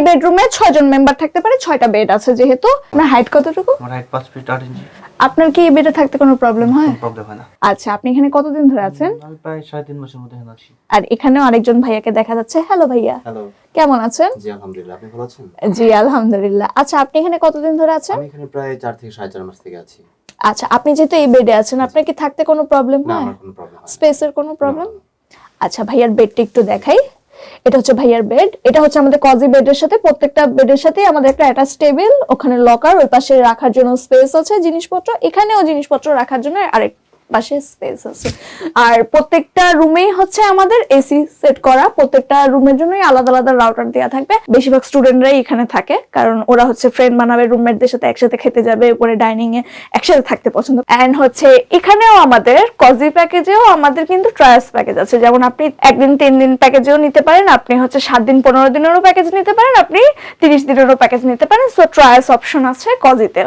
এই বেডরুমে ছয় জন মেম্বার থাকতে পারে ছয়টা বেড আছে যেহেতু। আপনার হাইট কতটুকু? আমার হাইট পাঁচ ফিট আট ইঞ্চি আপনার কি এই বেডে থাকতে কোনো প্রবলেম হয়? কোনো প্রবলেম হয় না। আচ্ছা আপনি এখানে কতদিন ধরে আছেন? আমি প্রায় সাড়ে তিন মাসের মধ্যে এখানে আছি। আর এখানেও আরেকজন ভাইয়াকে দেখা যাচ্ছে। হ্যালো ভাইয়া। হ্যালো কেমন আছেন? জি আলহামদুলিল্লাহ। আপনি ভালো আছেন? জি আলহামদুলিল্লাহ। আচ্ছা আপনি এখানে কতদিন ধরে আছেন? আমি এখানে প্রায় চার থেকে সাড়ে চার মাস থেকে আছি। আচ্ছা আপনি যেহেতু এই বেডে আছেন আপনার কি থাকতে কোনো প্রবলেম হয়? না আমার কোনো প্রবলেম হয় না। স্পেসের কোনো প্রবলেম আচ্ছা ভাইয়ার বেডটা একটু দেখাই। এটা হচ্ছে ভাইয়ার বেড এটা হচ্ছে আমাদের কজি বেডের সাথে, প্রত্যেকটা বেডের সাথে আমাদের একটা অ্যাটাচ টেবিল ওখানে লকার ওই পাশে রাখার জন্য স্পেস আছে জিনিসপত্র, এখানেও জিনিসপত্র রাখার জন্য আরেক পাশে স্পেস আছে। আর প্রত্যেকটা রুমেই হচ্ছে আমাদের এসি সেট করা। প্রত্যেকটা রুমের জন্যই আলাদা আলাদা রাউটার দেওয়া থাকবে। বেশিরভাগ স্টুডেন্টরাই এখানে থাকে, কারণ ওরা হচ্ছে ফ্রেন্ড বানাবে রুমমেটদের সাথে একসাথে খেতে যাবে, উপরে ডাইনিং এ একসাথে থাকতে পছন্দ। এন্ড হচ্ছে এখানেও আমাদের কজি প্যাকেজেও আমাদের কিন্তু ট্রায়াস প্যাকেজ আছে। যেমন আপনি একদিন, তিন দিন প্যাকেজেও নিতে পারেন, আপনি হচ্ছে সাত দিন, পনেরো দিনেরও প্যাকেজ নিতে পারেন, আপনি তিরিশ দিনেরও প্যাকেজ নিতে পারেন। সো ট্রায়াস অপশন আছে কজিতে